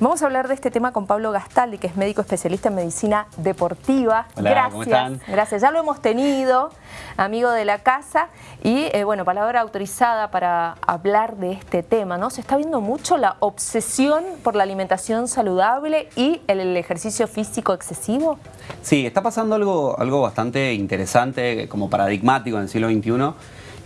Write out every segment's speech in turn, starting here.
Vamos a hablar de este tema con Pablo Gastaldi, que es médico especialista en medicina deportiva. Hola, gracias, ¿cómo están? gracias. Ya lo hemos tenido, amigo de la casa, y eh, bueno, palabra autorizada para hablar de este tema, ¿no? Se está viendo mucho la obsesión por la alimentación saludable y el, el ejercicio físico excesivo. Sí, está pasando algo, algo bastante interesante, como paradigmático en el siglo XXI,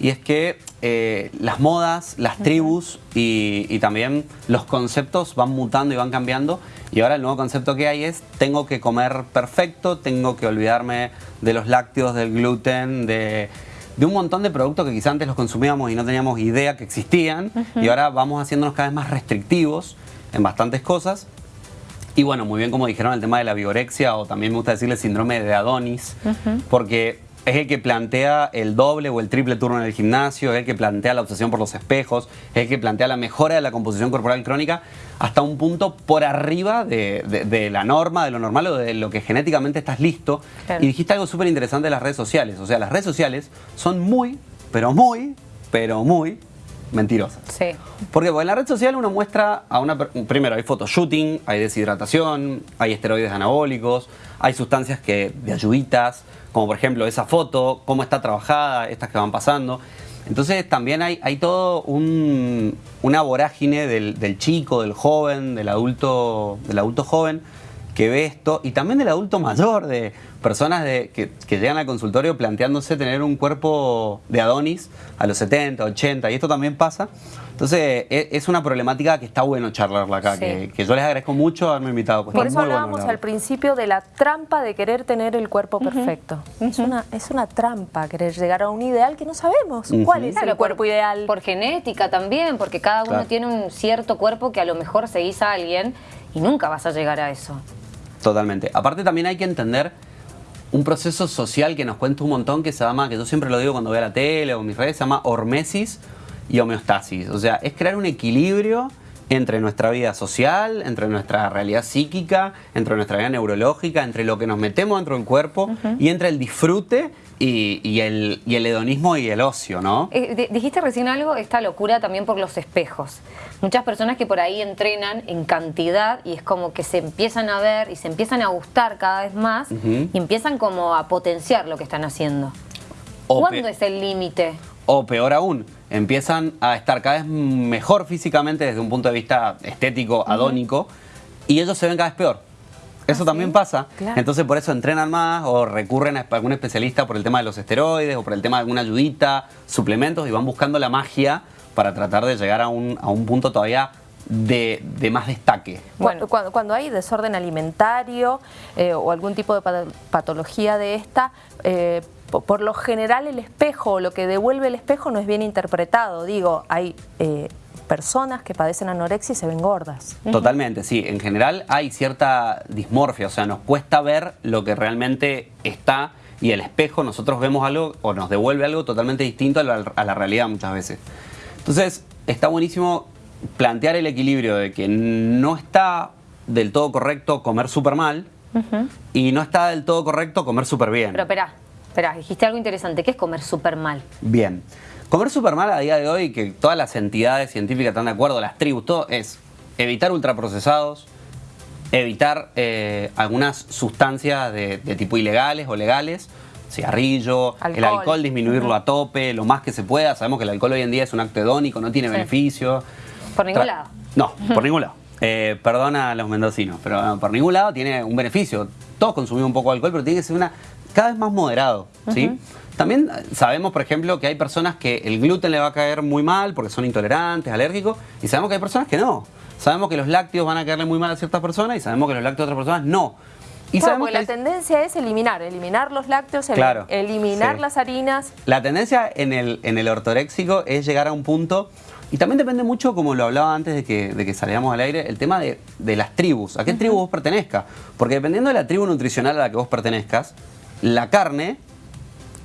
y es que eh, las modas, las tribus y, y también los conceptos van mutando y van cambiando, y ahora el nuevo concepto que hay es tengo que comer perfecto, tengo que olvidarme de los lácteos, del gluten, de, de un montón de productos que quizás antes los consumíamos y no teníamos idea que existían, y ahora vamos haciéndonos cada vez más restrictivos en bastantes cosas. Y bueno, muy bien como dijeron el tema de la vigorexia o también me gusta decirle síndrome de Adonis, porque es el que plantea el doble o el triple turno en el gimnasio, es el que plantea la obsesión por los espejos, es el que plantea la mejora de la composición corporal crónica hasta un punto por arriba de, de- de la norma, de lo normal o de lo que genéticamente estás listo. Claro. Y dijiste algo súper interesante de las redes sociales. O sea, las redes sociales son muy, pero muy, pero muy mentirosas. Sí. Porque en la red social uno muestra a una... Primero, hay photoshooting, hay deshidratación, hay esteroides anabólicos, hay sustancias que de ayuditas, como por ejemplo esa foto, cómo está trabajada, estas que van pasando. Entonces también hay, hay todo un- una vorágine del, del chico, del joven, del adulto, del adulto joven que ve esto y también del adulto mayor, de personas de, que, que llegan al consultorio planteándose tener un cuerpo de Adonis a los 70, 80 y esto también pasa. Entonces e- es una problemática que está bueno charlarla acá, Sí. que, que yo les agradezco mucho haberme invitado. pues Por eso bueno hablábamos al principio de la trampa de querer tener el cuerpo perfecto. es, una, es una trampa querer llegar a un ideal que no sabemos. ¿Cuál es Claro, el cuerpo por, ideal? Por genética también, porque cada uno Claro. tiene un cierto cuerpo que a lo mejor seguís a alguien y nunca vas a llegar a eso. Totalmente. Aparte también hay que entender un proceso social que nos cuenta un montón que se llama, que yo siempre lo digo cuando veo la tele o mis redes, se llama hormesis y homeostasis. O sea, es crear un equilibrio entre nuestra vida social, entre nuestra realidad psíquica, entre nuestra vida neurológica, entre lo que nos metemos dentro del cuerpo y entre el disfrute y, y el, y el hedonismo y el ocio, ¿no? Eh, di- dijiste recién algo, esta locura también por los espejos. Muchas personas que por ahí entrenan en cantidad y es como que se empiezan a ver y se empiezan a gustar cada vez más y empiezan como a potenciar lo que están haciendo. O ¿Cuándo es el límite? O peor aún, empiezan a estar cada vez mejor físicamente desde un punto de vista estético, adónico, y ellos se ven cada vez peor. Eso también pasa. Claro. Entonces por eso entrenan más o recurren a algún especialista por el tema de los esteroides o por el tema de alguna ayudita, suplementos y van buscando la magia para tratar de llegar a un, a un punto todavía de, de más destaque. Bueno, cuando, cuando hay desorden alimentario eh, o algún tipo de pa- patología de esta, eh, por lo general el espejo, lo que devuelve el espejo no es bien interpretado. Digo, hay eh, personas que padecen anorexia y se ven gordas. Totalmente, sí. En general hay cierta dismorfia, o sea, nos cuesta ver lo que realmente está y el espejo nosotros vemos algo o nos devuelve algo totalmente distinto a la, a la realidad muchas veces. Entonces, está buenísimo plantear el equilibrio de que no está del todo correcto comer súper mal y no está del todo correcto comer súper bien. Pero espera, espera, dijiste algo interesante, que es comer súper mal. Bien. Comer súper mal a día de hoy, que todas las entidades científicas están de acuerdo, las tribus, todo, es evitar ultraprocesados, evitar eh, algunas sustancias de, de tipo ilegales o legales, cigarrillo, el Alcohol. alcohol disminuirlo a tope, lo más que se pueda. Sabemos que el alcohol hoy en día es un acto hedónico, no tiene Sí. beneficio. Por ningún Tra- lado. No, por ningún lado. Eh, perdona a los mendocinos, pero no, por ningún lado tiene un beneficio. Todos consumimos un poco de alcohol, pero tiene que ser una cada vez más moderado, ¿sí? También eh, sabemos, por ejemplo, que hay personas que el gluten le va a caer muy mal porque son intolerantes, alérgicos, y sabemos que hay personas que no. Sabemos que los lácteos van a caerle muy mal a ciertas personas y sabemos que los lácteos a otras personas no. Y Claro, sabemos porque que la hay- tendencia es eliminar, eliminar los lácteos, el- Claro, eliminar sí. las harinas. La tendencia en el, en el ortoréxico es llegar a un punto, y también depende mucho, como lo hablaba antes de que, de que saliéramos al aire, el tema de, de las tribus, a qué tribu vos pertenezcas. Porque dependiendo de la tribu nutricional a la que vos pertenezcas, la carne,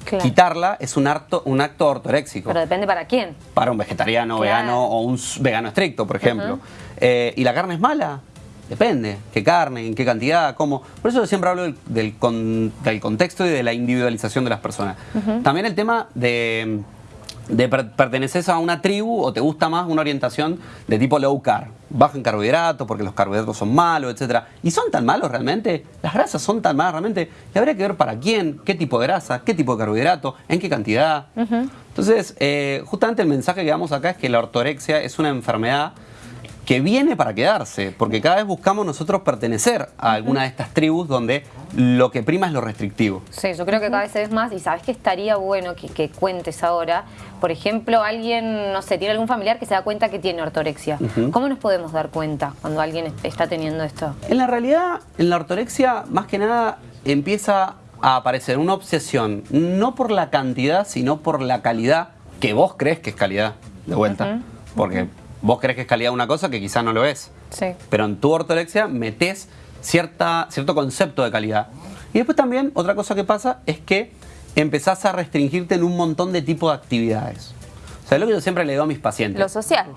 Claro. quitarla es un acto, un acto ortoréxico. Pero depende para quién. Para un vegetariano, Claro. vegano o un vegano estricto, por ejemplo. Eh, ¿Y la carne es mala? Depende. ¿Qué carne? ¿En qué cantidad? ¿Cómo? Por eso yo siempre hablo del, del con- del contexto y de la individualización de las personas. También el tema de de perteneces a una tribu o te gusta más una orientación de tipo low carb, bajo en carbohidratos porque los carbohidratos son malos, etc. ¿Y son tan malos realmente? ¿Las grasas son tan malas realmente? Y habría que ver para quién, qué tipo de grasa, qué tipo de carbohidrato, en qué cantidad. Entonces, eh, justamente el mensaje que damos acá es que la ortorexia es una enfermedad que viene para quedarse, porque cada vez buscamos nosotros pertenecer a alguna de estas tribus donde lo que prima es lo restrictivo. Sí, yo creo que cada vez es más y sabes que estaría bueno que, cuentes ahora, por ejemplo, alguien, no sé, tiene algún familiar que se da cuenta que tiene ortorexia. ¿Cómo nos podemos dar cuenta cuando alguien está teniendo esto? En la realidad, en la ortorexia, más que nada, empieza a aparecer una obsesión, no por la cantidad, sino por la calidad que vos crees que es calidad, de vuelta. Porque vos crees que es calidad una cosa que quizás no lo es. Sí. Pero en tu ortorexia metes cierta, cierto concepto de calidad. Y después también otra cosa que pasa es que empezás a restringirte en un montón de tipos de actividades. O sea, es lo que yo siempre le digo a mis pacientes. Lo social.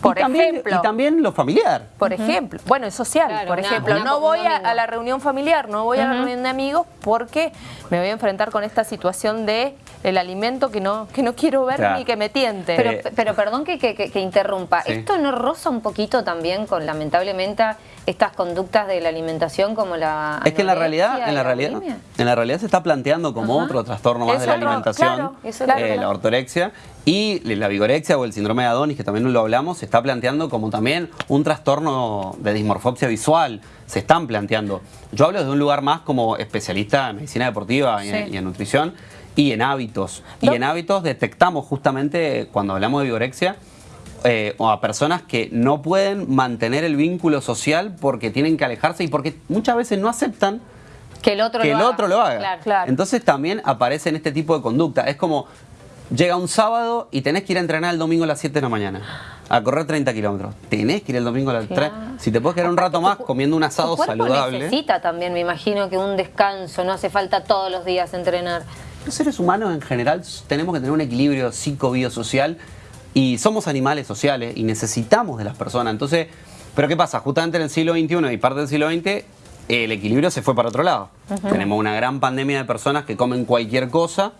Por y ejemplo. También, y también lo familiar. Por ejemplo. Bueno, es social. por ejemplo, no voy a, la reunión familiar, no voy a la reunión de amigos porque me voy a enfrentar con esta situación de el alimento que no, que no quiero ver ni que me tiente. Pero, eh, pero perdón que, que, interrumpa. ¿Esto no roza un poquito también con, lamentablemente, estas conductas de la alimentación como la Es que en la realidad, en la, realidad, en la realidad se está planteando como otro trastorno más de la alimentación, eh, la ortorexia, y la vigorexia o el síndrome de Adonis, que también lo hablamos, se está planteando como también un trastorno de dismorfopsia visual, se están planteando. Yo hablo de un lugar más como especialista en medicina deportiva y en nutrición, y en hábitos. Y en hábitos detectamos justamente cuando hablamos de vigorexia eh, o a personas que no pueden mantener el vínculo social porque tienen que alejarse y porque muchas veces no aceptan que el otro, que lo, el haga. otro lo haga. Entonces también aparecen este tipo de conducta. Es como, llega un sábado y tenés que ir a entrenar el domingo a las 7 de la mañana. A correr 30 kilómetros. Tenés que ir el domingo a las 3. Si te puedes quedar un rato más comiendo un asado saludable. necesita también, me imagino, que un descanso. No hace falta todos los días entrenar. Los seres humanos en general tenemos que tener un equilibrio psico-biosocial y somos animales sociales y necesitamos de las personas. Entonces, ¿pero qué pasa? Justamente en el siglo XXI y parte del siglo XX el equilibrio se fue para otro lado. Tenemos una gran pandemia de personas que comen cualquier cosa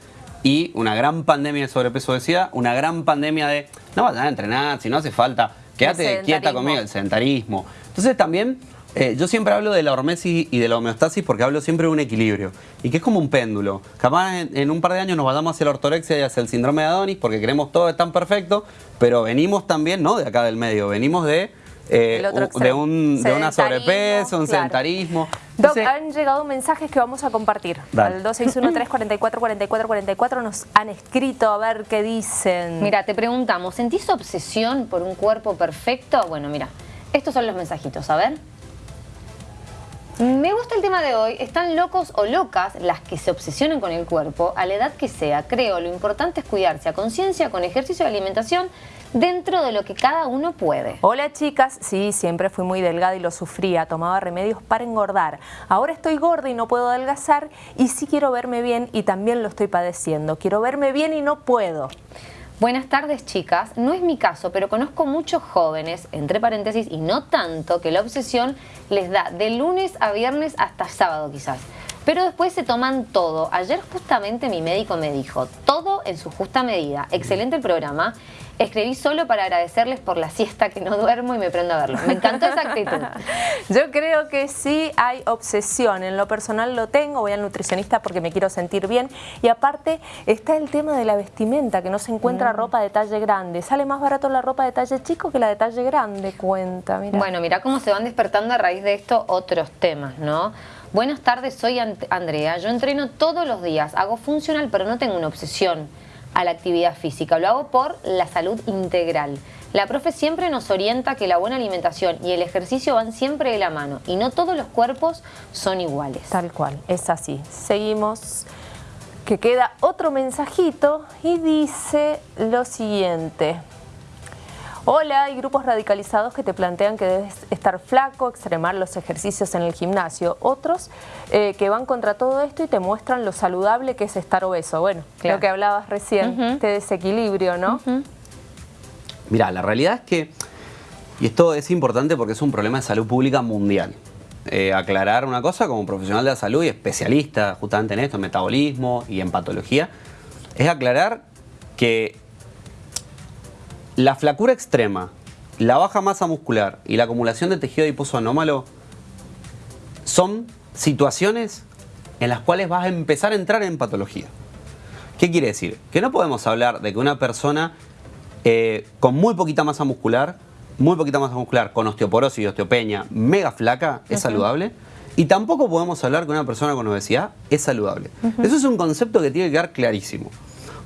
y una gran pandemia de sobrepeso decía, una gran pandemia de no vas a entrenar, si no hace falta, quédate quieta conmigo, el sedentarismo. Entonces también eh, yo siempre hablo de la hormesis y de la homeostasis porque hablo siempre de un equilibrio. Y que es como un péndulo. Capaz en, un par de años nos vayamos hacia la ortorexia y hacia el síndrome de Adonis porque queremos todo es tan perfecto, pero venimos también, no de acá del medio, venimos de, eh, de, un, de una sobrepeso, un sedentarismo. Doc, han llegado mensajes que vamos a compartir. Al 261-344-4444 nos han escrito a ver qué dicen. Mira, te preguntamos, ¿sentís obsesión por un cuerpo perfecto? Bueno, mira, estos son los mensajitos, a ver. Me gusta el tema de hoy. Están locos o locas las que se obsesionan con el cuerpo a la edad que sea. Creo, lo importante es cuidarse a conciencia, con ejercicio y alimentación, dentro de lo que cada uno puede. Hola chicas, sí, siempre fui muy delgada y lo sufría, tomaba remedios para engordar. Ahora estoy gorda y no puedo adelgazar y sí quiero verme bien y también lo estoy padeciendo. Quiero verme bien y no puedo. Buenas tardes chicas, no es mi caso, pero conozco muchos jóvenes, entre paréntesis, y no tanto, que la obsesión les da de lunes a viernes hasta sábado quizás. Pero después se toman todo. Ayer justamente mi médico me dijo, todo en su justa medida. Excelente el programa. Escribí solo para agradecerles por la siesta que no duermo y me prendo a verlo. Me encantó esa actitud. Yo creo que sí hay obsesión. En lo personal lo tengo, voy al nutricionista porque me quiero sentir bien. Y aparte está el tema de la vestimenta, que no se encuentra mm. ropa de talle grande. Sale más barato la ropa de talle chico que la de talle grande, cuenta. Bueno, mira cómo se van despertando a raíz de esto otros temas, ¿no? Buenas tardes, soy Andrea. Yo entreno todos los días, hago funcional, pero no tengo una obsesión a la actividad física. Lo hago por la salud integral. La profe siempre nos orienta que la buena alimentación y el ejercicio van siempre de la mano y no todos los cuerpos son iguales. Tal cual, es así. Seguimos, que queda otro mensajito y dice lo siguiente. Hola, hay grupos radicalizados que te plantean que debes estar flaco, extremar los ejercicios en el gimnasio. Otros eh, que van contra todo esto y te muestran lo saludable que es estar obeso. Bueno, lo que hablabas recién, este desequilibrio, ¿no? Mira, la realidad es que, y esto es importante porque es un problema de salud pública mundial. Eh, aclarar una cosa como profesional de la salud y especialista justamente en esto, en metabolismo y en patología, es aclarar que la flacura extrema, la baja masa muscular y la acumulación de tejido adiposo anómalo son situaciones en las cuales vas a empezar a entrar en patología. ¿Qué quiere decir? Que no podemos hablar de que una persona eh, con muy poquita masa muscular, muy poquita masa muscular, con osteoporosis y osteopenia, mega flaca, es saludable. Y tampoco podemos hablar que una persona con obesidad es saludable. Eso es un concepto que tiene que quedar clarísimo.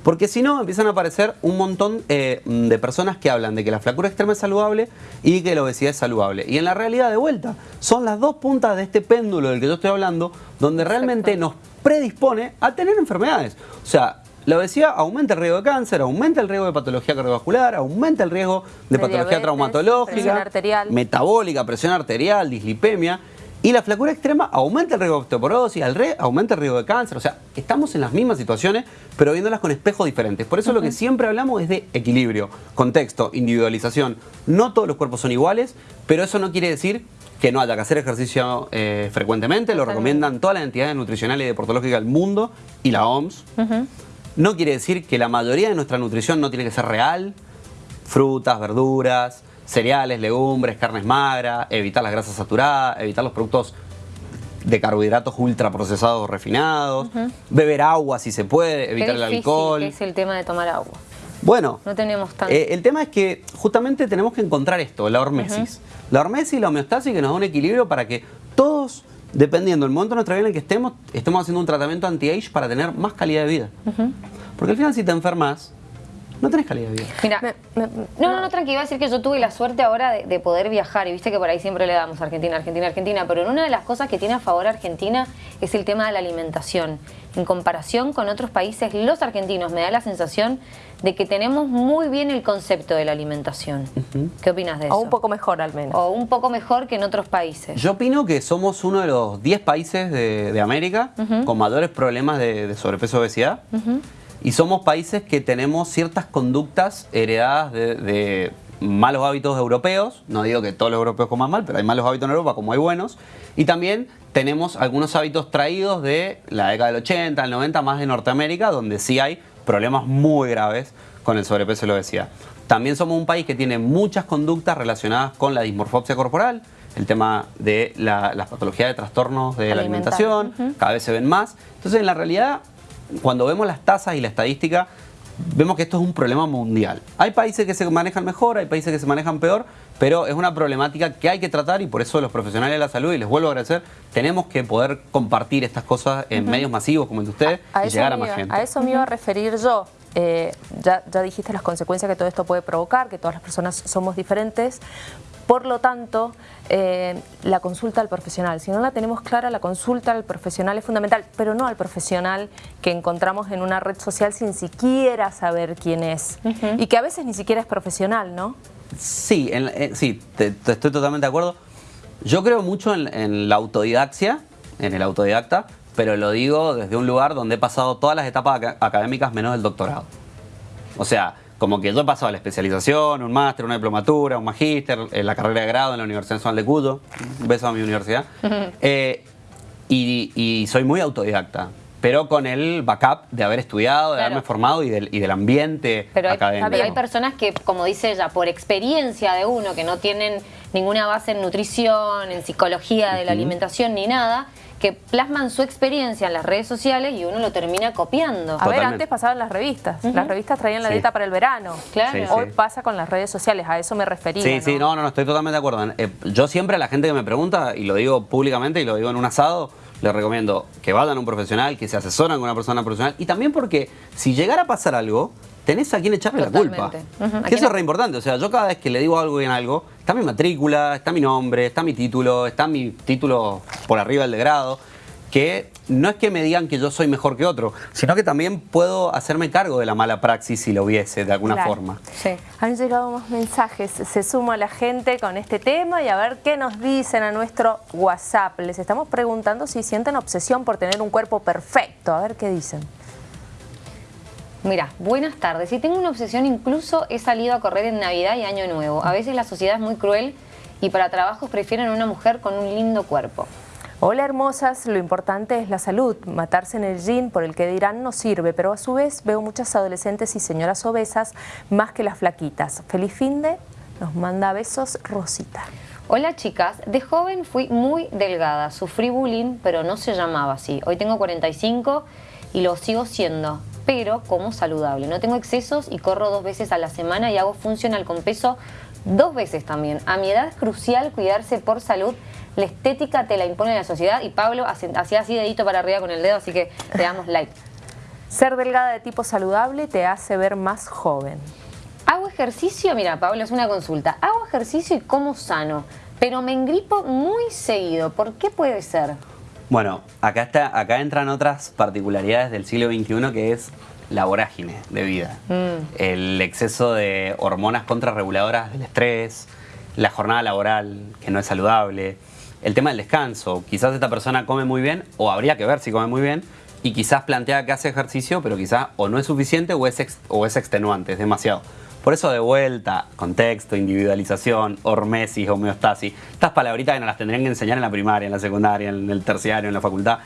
Porque si no, empiezan a aparecer un montón eh, de personas que hablan de que la flacura extrema es saludable y que la obesidad es saludable. Y en la realidad, de vuelta, son las dos puntas de este péndulo del que yo estoy hablando, donde realmente nos predispone a tener enfermedades. O sea, la obesidad aumenta el riesgo de cáncer, aumenta el riesgo de patología cardiovascular, aumenta el riesgo de, patología traumatológica, metabólica, presión arterial, dislipemia. Y la flacura extrema aumenta el riesgo de osteoporosis, aumenta el riesgo de cáncer. O sea, estamos en las mismas situaciones, pero viéndolas con espejos diferentes. Por eso lo que siempre hablamos es de equilibrio, contexto, individualización. No todos los cuerpos son iguales, pero eso no quiere decir que no haya que hacer ejercicio eh, frecuentemente. Lo recomiendan todas las entidades nutricionales y deportológicas del mundo y la OMS. No quiere decir que la mayoría de nuestra nutrición no tiene que ser real. Frutas, verduras, cereales, legumbres, carnes magras, evitar las grasas saturadas, evitar los productos de carbohidratos ultraprocesados o refinados, beber agua si se puede, evitar el alcohol. ¿Qué es el tema de tomar agua? Bueno, no tenemos tanto. Eh, el tema es que justamente tenemos que encontrar esto, la hormesis. La hormesis y la homeostasis que nos da un equilibrio para que todos, dependiendo del momento de nuestra vida en el que estemos, estemos haciendo un tratamiento anti-age para tener más calidad de vida. Porque al final si te enfermas, no tenés calidad de vida. Mira, no, no, no, tranqui, iba a decir que yo tuve la suerte ahora de, poder viajar y viste que por ahí siempre le damos Argentina, Argentina, Argentina, pero una de las cosas que tiene a favor Argentina es el tema de la alimentación. En comparación con otros países, los argentinos me da la sensación de que tenemos muy bien el concepto de la alimentación. ¿Qué opinas de eso? O un poco mejor al menos. O un poco mejor que en otros países. Yo opino que somos uno de los 10 países de, América con mayores problemas de, sobrepeso y obesidad. Y somos países que tenemos ciertas conductas heredadas de, malos hábitos europeos. No digo que todos los europeos coman mal, pero hay malos hábitos en Europa como hay buenos. Y también tenemos algunos hábitos traídos de la década del 80, del 90, más de Norteamérica, donde sí hay problemas muy graves con el sobrepeso y la obesidad. También somos un país que tiene muchas conductas relacionadas con la dismorfopsia corporal, el tema de la, las patologías de trastornos de la alimentación, cada vez se ven más. Entonces, en la realidad, cuando vemos las tasas y la estadística, vemos que esto es un problema mundial. Hay países que se manejan mejor, hay países que se manejan peor, pero es una problemática que hay que tratar y por eso los profesionales de la salud, y les vuelvo a agradecer, tenemos que poder compartir estas cosas en medios masivos como el de ustedes y llegar a más gente. A eso me iba a referir yo. Eh, ya, ya dijiste las consecuencias que todo esto puede provocar, que todas las personas somos diferentes, por lo tanto, eh, la consulta al profesional. Si no la tenemos clara, la consulta al profesional es fundamental, pero no al profesional que encontramos en una red social sin siquiera saber quién es. Y que a veces ni siquiera es profesional, ¿no? Sí, eh, sí, estoy totalmente de acuerdo. Yo creo mucho en, en la autodidaxia, en el autodidacta, pero lo digo desde un lugar donde he pasado todas las etapas académicas menos el doctorado. O sea, como que yo he pasado la especialización, un máster, una diplomatura, un magíster, en la carrera de grado en la Universidad Nacional de Cuyo, un beso a mi universidad, eh, y, soy muy autodidacta pero con el backup de haber estudiado, de haberme formado y del, y del ambiente pero hay, académico. Pero hay personas que, como dice ella, por experiencia de uno, que no tienen ninguna base en nutrición, en psicología de la alimentación ni nada, que plasman su experiencia en las redes sociales y uno lo termina copiando. A ver, antes pasaban las revistas. Las revistas traían la dieta para el verano. Claro. Hoy pasa con las redes sociales, a eso me refería. Sí, sí, no, no, estoy totalmente de acuerdo. Eh, yo siempre a la gente que me pregunta, y lo digo públicamente y lo digo en un asado, les recomiendo que vayan a un profesional, que se asesoren con una persona profesional y también porque si llegara a pasar algo, tenés a quien echarle la culpa. Que eso es re importante. O sea, yo cada vez que le digo algo en algo, está mi matrícula, está mi nombre, está mi título, está mi título por arriba del de grado, que no es que me digan que yo soy mejor que otro, sino que también puedo hacerme cargo de la mala praxis si lo hubiese de alguna forma. Sí. Han llegado más mensajes, se suma la gente con este tema y a ver qué nos dicen a nuestro WhatsApp. Les estamos preguntando si sienten obsesión por tener un cuerpo perfecto, a ver qué dicen. Mira, buenas tardes. Si tengo una obsesión, incluso he salido a correr en Navidad y Año Nuevo. A veces la sociedad es muy cruel y para trabajos prefieren una mujer con un lindo cuerpo. Hola hermosas, lo importante es la salud. Matarse en el gym por el que dirán no sirve, pero a su vez veo muchas adolescentes y señoras obesas más que las flaquitas. Feliz fin de, nos manda besos Rosita. Hola chicas, de joven fui muy delgada, sufrí bullying, pero no se llamaba así. Hoy tengo 45 y lo sigo siendo, pero como saludable. No tengo excesos y corro dos veces a la semana y hago funcional con peso dos veces también. A mi edad es crucial cuidarse por salud la estética te la impone la sociedad y Pablo hacía así dedito para arriba con el dedo, así que te damos like. Ser delgada de tipo saludable te hace ver más joven. Hago ejercicio, mira Pablo, es una consulta. Hago ejercicio y como sano, pero me engripo muy seguido. ¿Por qué puede ser? Bueno, acá, está, acá entran otras particularidades del siglo XXI que es la vorágine de vida. Mm. El exceso de hormonas contrarreguladoras del estrés, la jornada laboral que no es saludable, el tema del descanso. Quizás esta persona come muy bien, o habría que ver si come muy bien, y quizás plantea que hace ejercicio, pero quizás o no es suficiente o es, o es extenuante, es demasiado. Por eso de vuelta, contexto, individualización, hormesis, homeostasis, estas palabritas que nos las tendrían que enseñar en la primaria, en la secundaria, en el terciario, en la facultad.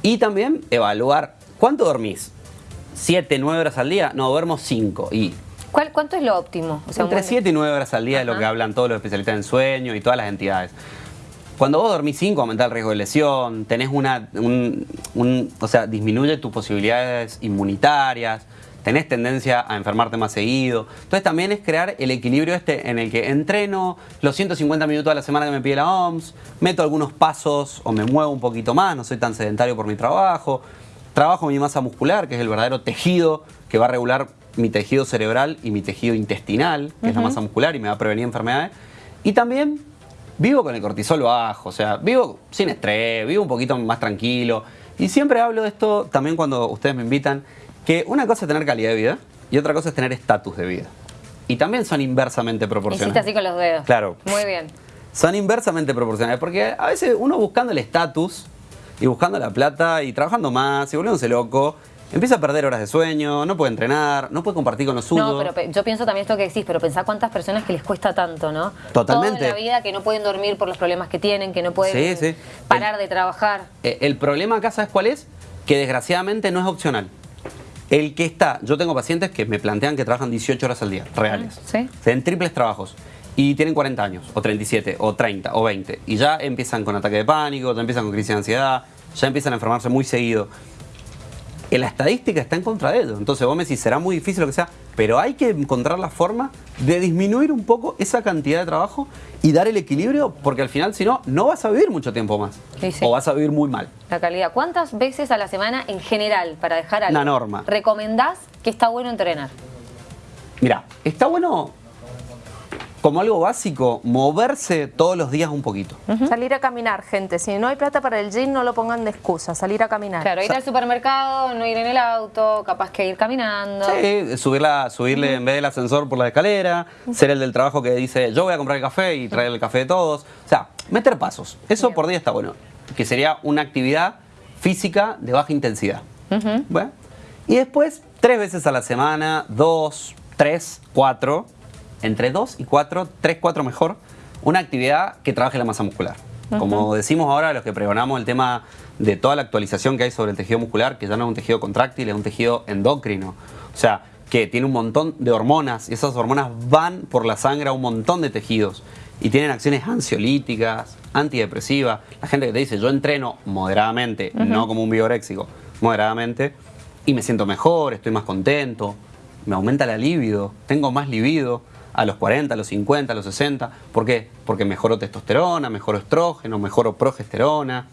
Y también evaluar, ¿cuánto dormís? ¿Siete, nueve horas al día? No, duermo cinco. ¿Y ¿Cuál, ¿Cuánto es lo óptimo? Entre 7 y 9 horas al día es lo que hablan todos los especialistas en sueño y todas las entidades. Cuando vos dormís 5 aumenta el riesgo de lesión, tenés una, o sea, disminuye tus posibilidades inmunitarias, tenés tendencia a enfermarte más seguido. Entonces también es crear el equilibrio este en el que entreno los 150 minutos a la semana que me pide la OMS, meto algunos pasos o me muevo un poquito más, no soy tan sedentario por mi trabajo, trabajo mi masa muscular, que es el verdadero tejido que va a regular mi tejido cerebral y mi tejido intestinal, que es la masa muscular y me va a prevenir enfermedades. Y también vivo con el cortisol bajo, o sea, vivo sin estrés, vivo un poquito más tranquilo. Y siempre hablo de esto también cuando ustedes me invitan, que una cosa es tener calidad de vida y otra cosa es tener estatus de vida. Y también son inversamente proporcionales. Hiciste así con los dedos. Claro. Muy bien. Son inversamente proporcionales, porque a veces uno buscando el estatus y buscando la plata y trabajando más y volviéndose loco, Empieza a perder horas de sueño, no puede entrenar, no puede compartir con los suyos. No, pero yo pienso también esto que decís, pero pensá cuántas personas que les cuesta tanto, ¿no? Totalmente. Toda la vida que no pueden dormir por los problemas que tienen, que no pueden parar de trabajar. El problema acá, ¿sabes cuál es? Que desgraciadamente no es opcional. El que está, yo tengo pacientes que me plantean que trabajan 18 horas al día, reales. ¿Sí? En triples trabajos. Y tienen 40 años, o 37, o 30, o 20. Y ya empiezan con ataque de pánico, ya empiezan con crisis de ansiedad, ya empiezan a enfermarse muy seguido la estadística está en contra de ellos. Entonces vos me decís, será muy difícil lo que sea, pero hay que encontrar la forma de disminuir un poco esa cantidad de trabajo y dar el equilibrio, porque al final, si no, no vas a vivir mucho tiempo más. O vas a vivir muy mal. La calidad. ¿Cuántas veces a la semana en general, para dejar algo, Una norma. recomendás que está bueno entrenar? Mira, está bueno como algo básico, moverse todos los días un poquito. Salir a caminar, gente. Si no hay plata para el gym, no lo pongan de excusa. Salir a caminar. Claro, ir al supermercado, no ir en el auto, capaz que ir caminando. Sí, subirla, subirle en vez del ascensor por la escalera, ser el del trabajo que dice yo voy a comprar el café y traer el café de todos. O sea, meter pasos. Eso por día está bueno. Que sería una actividad física de baja intensidad. bueno. Y después, tres veces a la semana, dos, tres, cuatro entre 2 y 4, 3, 4 mejor, una actividad que trabaje la masa muscular. Como decimos ahora, los que pregonamos el tema de toda la actualización que hay sobre el tejido muscular, que ya no es un tejido contráctil, es un tejido endocrino. O sea, que tiene un montón de hormonas y esas hormonas van por la sangre a un montón de tejidos y tienen acciones ansiolíticas, antidepresivas. La gente que te dice, yo entreno moderadamente, no como un bioréxico, moderadamente, y me siento mejor, estoy más contento, me aumenta la libido, tengo más libido a los 40, a los 50, a los 60. ¿Por qué? Porque mejoro testosterona, mejoro estrógeno, mejoro progesterona,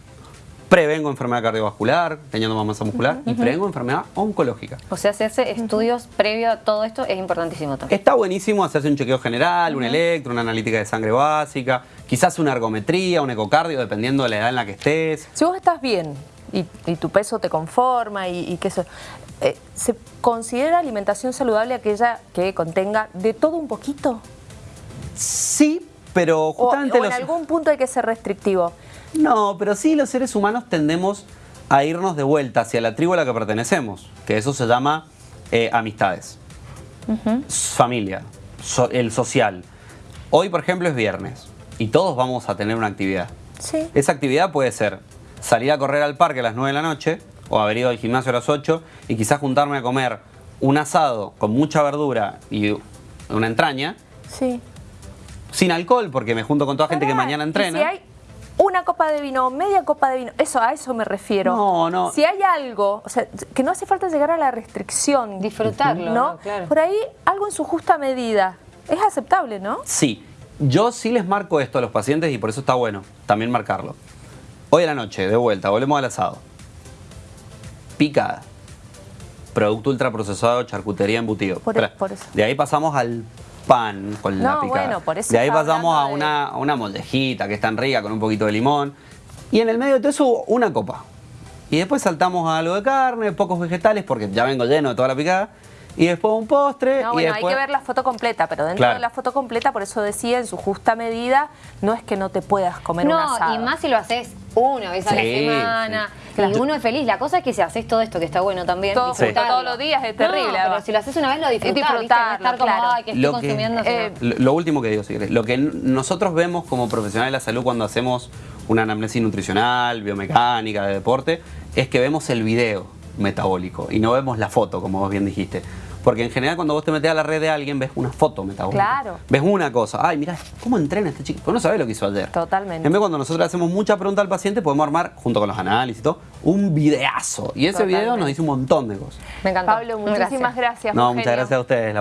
prevengo enfermedad cardiovascular, teniendo más masa muscular, y prevengo enfermedad oncológica. O sea, hacerse estudios previo a todo esto es importantísimo también. Está buenísimo hacerse un chequeo general, un electro, una analítica de sangre básica, quizás una ergometría, un ecocardio, dependiendo de la edad en la que estés. Si vos estás bien y, tu peso te conforma y, y que eso... Eh, ¿Se considera alimentación saludable aquella que contenga de todo un poquito? Sí, pero justamente... O, en algún punto hay que ser restrictivo. No, pero sí los seres humanos tendemos a irnos de vuelta hacia la tribu a la que pertenecemos, que eso se llama eh, amistades, familia, el social. Hoy, por ejemplo, es viernes y todos vamos a tener una actividad. Sí. Esa actividad puede ser salir a correr al parque a las 9 de la noche o haber ido al gimnasio a las 8 y quizás juntarme a comer un asado con mucha verdura y una entraña Sí. sin alcohol porque me junto con toda gente que mañana y entrena. Si hay una copa de vino, media copa de vino, eso a eso me refiero. No, no. Si hay algo, o sea, que no hace falta llegar a la restricción. Disfrutarlo, ¿no? ¿no? Claro. Por ahí algo en su justa medida. Es aceptable, ¿no? Sí, yo sí les marco esto a los pacientes y por eso está bueno también marcarlo. Hoy a la noche, de vuelta, volvemos al asado. Picada. Producto ultraprocesado, charcutería, embutido. Por- Espera, por eso. De ahí pasamos al pan con la No, picada. bueno, por eso de ahí pasamos a de- una, a una moldejita que es tan rica con un poquito de limón. Y en el medio de todo eso, una copa. Y después saltamos a algo de carne, pocos vegetales, porque ya vengo lleno de toda la picada. Y después un postre. No, y bueno, después... hay que ver la foto completa, pero dentro Claro. de la foto completa, por eso decía, en su justa medida, no es que no te puedas comer un No, y más si lo haces una vez a la Sí, semana. sí. Y uno es feliz. La cosa es que si haces todo esto, que está bueno también, Todo junto disfrutarlo. todos los días es terrible, No, pero además. si lo haces una vez, lo disfrutás, ¿viste? No estar como, ay, que estoy Lo que- consumiendo. sino- Eh, Lo, lo último que digo, si querés. Lo que n- nosotros vemos como profesionales de la salud cuando hacemos una anamnesis nutricional, biomecánica, de deporte, es que vemos el video metabólico y no vemos la foto, como vos bien dijiste. Porque en general cuando vos te metes a la red de alguien ves una foto metabólica. Claro. Ves una cosa. Ay, mira, ¿cómo entrena este chico? Pues no sabés lo que hizo ayer. Totalmente. En vez cuando nosotros hacemos mucha pregunta al paciente, podemos armar, junto con los análisis y todo, un videazo. Y ese video nos dice un montón de cosas. Me encantó. Pablo, muchísimas gracias. No, un muchas genio. gracias a ustedes. la